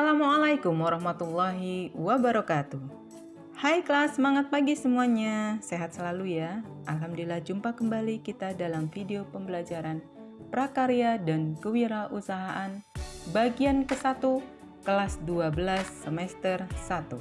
Assalamualaikum warahmatullahi wabarakatuh. Hai kelas, semangat pagi semuanya. Sehat selalu ya. Alhamdulillah jumpa kembali kita dalam video pembelajaran Prakarya dan Kewirausahaan Bagian ke-1 Kelas 12 semester 1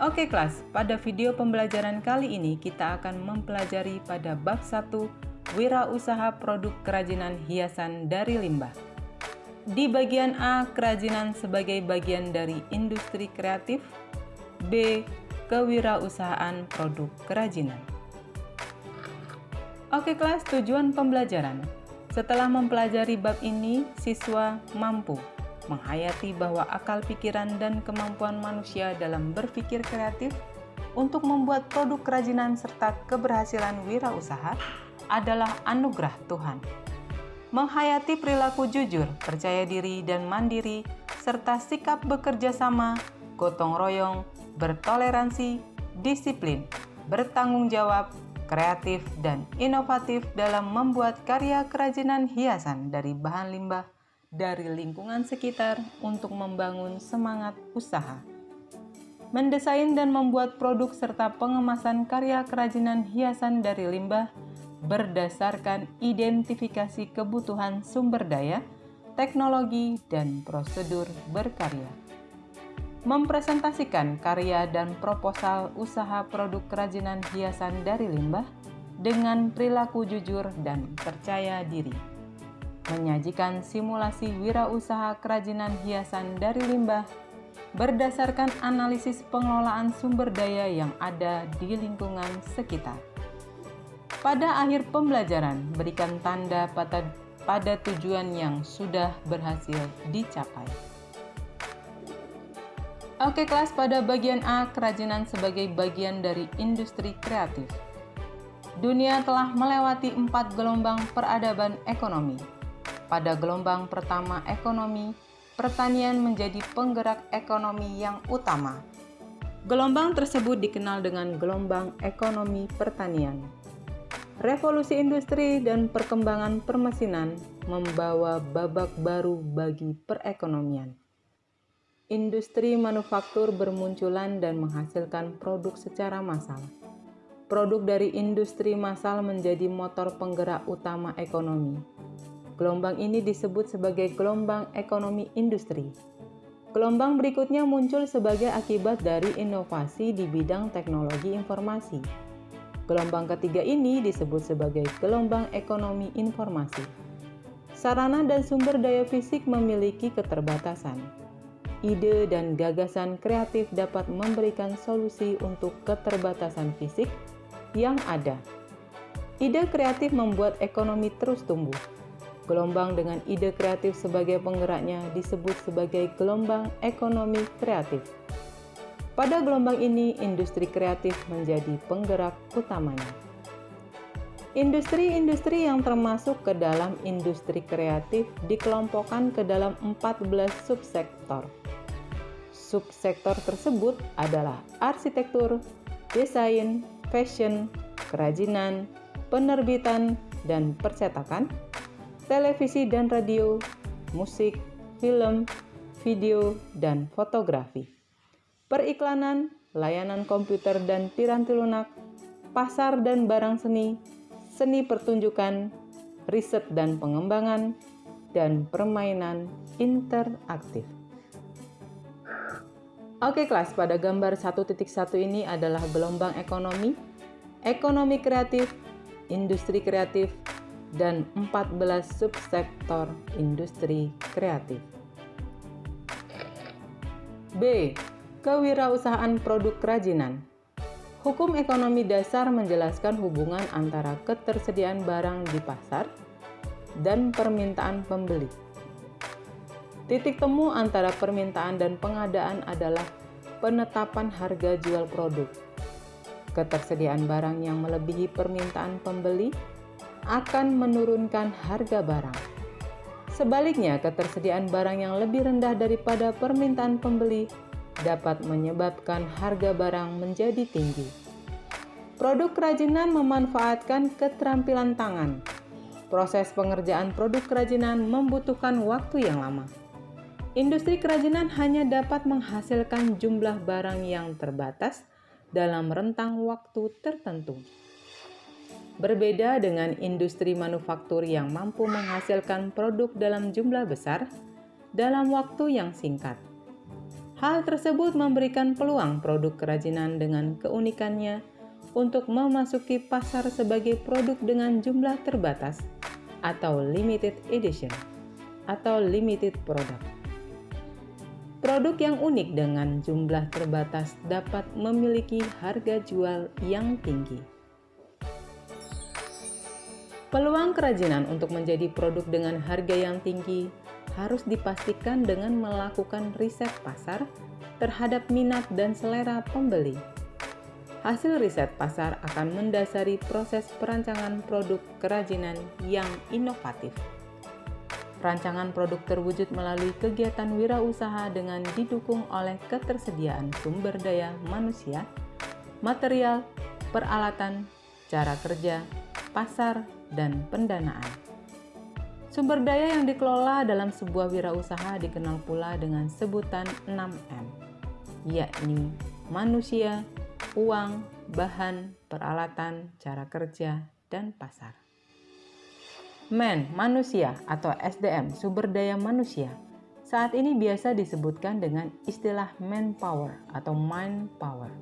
Oke kelas, pada video pembelajaran kali ini kita akan mempelajari pada bab 1 Wirausaha Produk Kerajinan Hiasan dari Limbah di bagian A, kerajinan sebagai bagian dari industri kreatif. B. Kewirausahaan produk kerajinan. Oke kelas, tujuan pembelajaran. Setelah mempelajari bab ini, siswa mampu menghayati bahwa akal pikiran dan kemampuan manusia dalam berpikir kreatif untuk membuat produk kerajinan serta keberhasilan wirausaha adalah anugerah Tuhan menghayati perilaku jujur, percaya diri, dan mandiri, serta sikap bekerja sama, gotong royong, bertoleransi, disiplin, bertanggung jawab, kreatif, dan inovatif dalam membuat karya kerajinan hiasan dari bahan limbah dari lingkungan sekitar untuk membangun semangat usaha. Mendesain dan membuat produk serta pengemasan karya kerajinan hiasan dari limbah berdasarkan identifikasi kebutuhan sumber daya, teknologi, dan prosedur berkarya. Mempresentasikan karya dan proposal usaha produk kerajinan hiasan dari limbah dengan perilaku jujur dan percaya diri. Menyajikan simulasi wirausaha kerajinan hiasan dari limbah berdasarkan analisis pengelolaan sumber daya yang ada di lingkungan sekitar pada akhir pembelajaran, berikan tanda pada, pada tujuan yang sudah berhasil dicapai. Oke kelas, pada bagian A, kerajinan sebagai bagian dari industri kreatif. Dunia telah melewati empat gelombang peradaban ekonomi. Pada gelombang pertama ekonomi, pertanian menjadi penggerak ekonomi yang utama. Gelombang tersebut dikenal dengan gelombang ekonomi pertanian. Revolusi industri dan perkembangan permesinan membawa babak baru bagi perekonomian. Industri manufaktur bermunculan dan menghasilkan produk secara massal. Produk dari industri massal menjadi motor penggerak utama ekonomi. Gelombang ini disebut sebagai gelombang ekonomi industri. Gelombang berikutnya muncul sebagai akibat dari inovasi di bidang teknologi informasi Gelombang ketiga ini disebut sebagai gelombang ekonomi informasi. Sarana dan sumber daya fisik memiliki keterbatasan. Ide dan gagasan kreatif dapat memberikan solusi untuk keterbatasan fisik yang ada. Ide kreatif membuat ekonomi terus tumbuh. Gelombang dengan ide kreatif sebagai penggeraknya disebut sebagai gelombang ekonomi kreatif. Pada gelombang ini, industri kreatif menjadi penggerak utamanya. Industri-industri yang termasuk ke dalam industri kreatif dikelompokkan ke dalam 14 subsektor. Subsektor tersebut adalah arsitektur, desain, fashion, kerajinan, penerbitan dan percetakan, televisi dan radio, musik, film, video, dan fotografi periklanan, layanan komputer dan piranti lunak, pasar dan barang seni, seni pertunjukan, riset dan pengembangan, dan permainan interaktif. Oke kelas, pada gambar 1.1 ini adalah gelombang ekonomi, ekonomi kreatif, industri kreatif, dan 14 subsektor industri kreatif. B. Kewirausahaan produk kerajinan Hukum ekonomi dasar menjelaskan hubungan antara ketersediaan barang di pasar dan permintaan pembeli. Titik temu antara permintaan dan pengadaan adalah penetapan harga jual produk. Ketersediaan barang yang melebihi permintaan pembeli akan menurunkan harga barang. Sebaliknya, ketersediaan barang yang lebih rendah daripada permintaan pembeli dapat menyebabkan harga barang menjadi tinggi. Produk kerajinan memanfaatkan keterampilan tangan. Proses pengerjaan produk kerajinan membutuhkan waktu yang lama. Industri kerajinan hanya dapat menghasilkan jumlah barang yang terbatas dalam rentang waktu tertentu. Berbeda dengan industri manufaktur yang mampu menghasilkan produk dalam jumlah besar dalam waktu yang singkat. Hal tersebut memberikan peluang produk kerajinan dengan keunikannya untuk memasuki pasar sebagai produk dengan jumlah terbatas atau limited edition atau limited product. Produk yang unik dengan jumlah terbatas dapat memiliki harga jual yang tinggi. Peluang kerajinan untuk menjadi produk dengan harga yang tinggi harus dipastikan dengan melakukan riset pasar terhadap minat dan selera pembeli. Hasil riset pasar akan mendasari proses perancangan produk kerajinan yang inovatif. Rancangan produk terwujud melalui kegiatan wirausaha dengan didukung oleh ketersediaan sumber daya manusia, material, peralatan, cara kerja, pasar, dan pendanaan. Sumber daya yang dikelola dalam sebuah wirausaha dikenal pula dengan sebutan 6M, yakni manusia, uang, bahan, peralatan, cara kerja, dan pasar. Man, manusia atau SDM, sumber daya manusia, saat ini biasa disebutkan dengan istilah manpower atau mind power.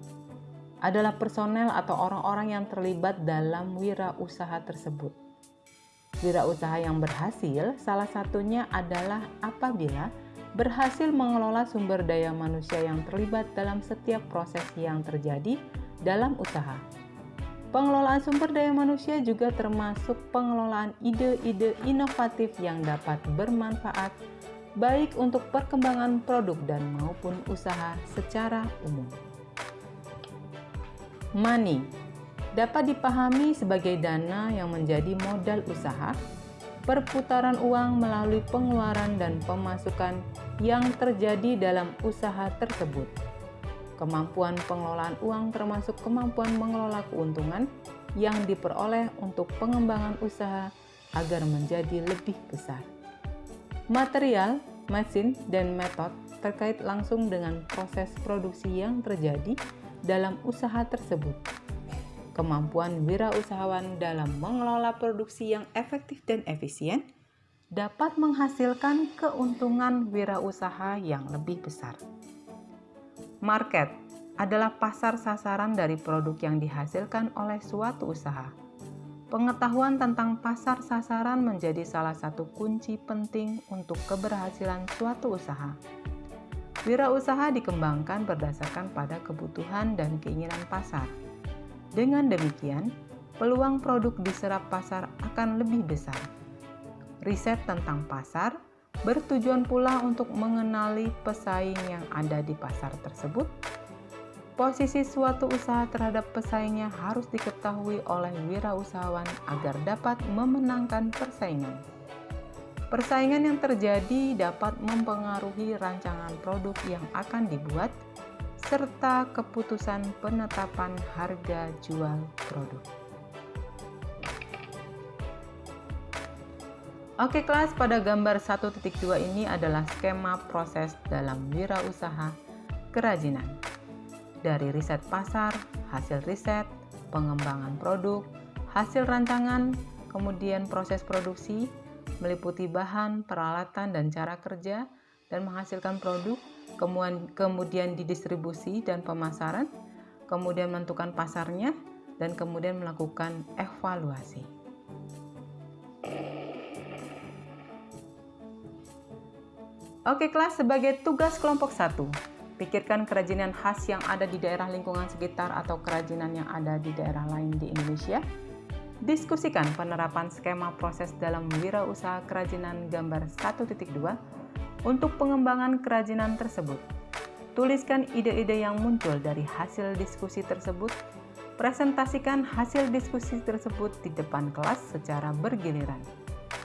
Adalah personel atau orang-orang yang terlibat dalam wirausaha tersebut Wirausaha yang berhasil salah satunya adalah apabila berhasil mengelola sumber daya manusia yang terlibat dalam setiap proses yang terjadi dalam usaha. Pengelolaan sumber daya manusia juga termasuk pengelolaan ide-ide inovatif yang dapat bermanfaat baik untuk perkembangan produk dan maupun usaha secara umum. Money dapat dipahami sebagai dana yang menjadi modal usaha, perputaran uang melalui pengeluaran dan pemasukan yang terjadi dalam usaha tersebut. Kemampuan pengelolaan uang termasuk kemampuan mengelola keuntungan yang diperoleh untuk pengembangan usaha agar menjadi lebih besar. Material, mesin, dan metode terkait langsung dengan proses produksi yang terjadi dalam usaha tersebut kemampuan wirausahawan dalam mengelola produksi yang efektif dan efisien dapat menghasilkan keuntungan wirausaha yang lebih besar. Market adalah pasar sasaran dari produk yang dihasilkan oleh suatu usaha. Pengetahuan tentang pasar sasaran menjadi salah satu kunci penting untuk keberhasilan suatu usaha. Wirausaha dikembangkan berdasarkan pada kebutuhan dan keinginan pasar dengan demikian, peluang produk diserap pasar akan lebih besar. Riset tentang pasar bertujuan pula untuk mengenali pesaing yang ada di pasar tersebut. Posisi suatu usaha terhadap pesaingnya harus diketahui oleh wirausahawan agar dapat memenangkan persaingan. Persaingan yang terjadi dapat mempengaruhi rancangan produk yang akan dibuat serta keputusan penetapan harga jual produk. Oke kelas, pada gambar 1.2 ini adalah skema proses dalam wirausaha kerajinan. Dari riset pasar, hasil riset, pengembangan produk, hasil rancangan, kemudian proses produksi, meliputi bahan, peralatan, dan cara kerja, dan menghasilkan produk, kemudian, kemudian didistribusi dan pemasaran, kemudian menentukan pasarnya, dan kemudian melakukan evaluasi. Oke kelas, sebagai tugas kelompok 1, pikirkan kerajinan khas yang ada di daerah lingkungan sekitar atau kerajinan yang ada di daerah lain di Indonesia. Diskusikan penerapan skema proses dalam wirausaha kerajinan gambar 1.2 untuk pengembangan kerajinan tersebut. Tuliskan ide-ide yang muncul dari hasil diskusi tersebut. Presentasikan hasil diskusi tersebut di depan kelas secara bergiliran.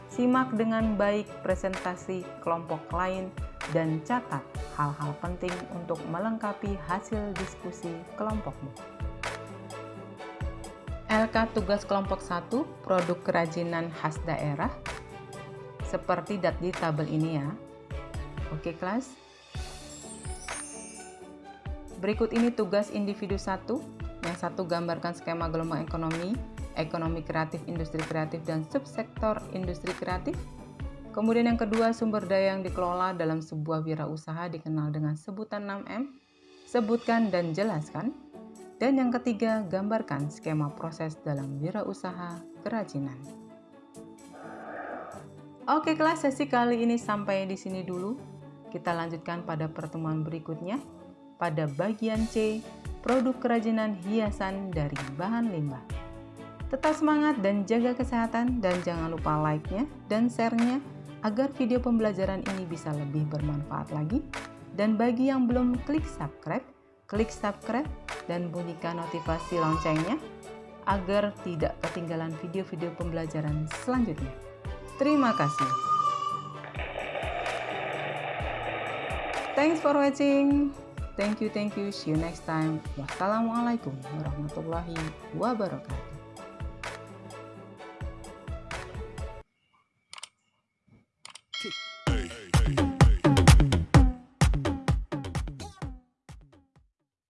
Simak dengan baik presentasi kelompok lain dan catat hal-hal penting untuk melengkapi hasil diskusi kelompokmu. LK tugas kelompok 1 produk kerajinan khas daerah seperti di tabel ini ya Oke kelas? Berikut ini tugas individu satu. Yang satu gambarkan skema gelombang ekonomi, ekonomi kreatif, industri kreatif, dan subsektor industri kreatif. Kemudian yang kedua, sumber daya yang dikelola dalam sebuah wirausaha dikenal dengan sebutan 6M. Sebutkan dan jelaskan. Dan yang ketiga, gambarkan skema proses dalam wirausaha kerajinan. Oke kelas sesi kali ini sampai di sini dulu. Kita lanjutkan pada pertemuan berikutnya pada bagian C, produk kerajinan hiasan dari bahan limbah. Tetap semangat dan jaga kesehatan dan jangan lupa like-nya dan share-nya agar video pembelajaran ini bisa lebih bermanfaat lagi. Dan bagi yang belum klik subscribe, klik subscribe dan bunyikan notifikasi loncengnya agar tidak ketinggalan video-video pembelajaran selanjutnya. Terima kasih. Thanks for watching. Thank you, thank you. See you next time. Wassalamualaikum warahmatullahi wabarakatuh.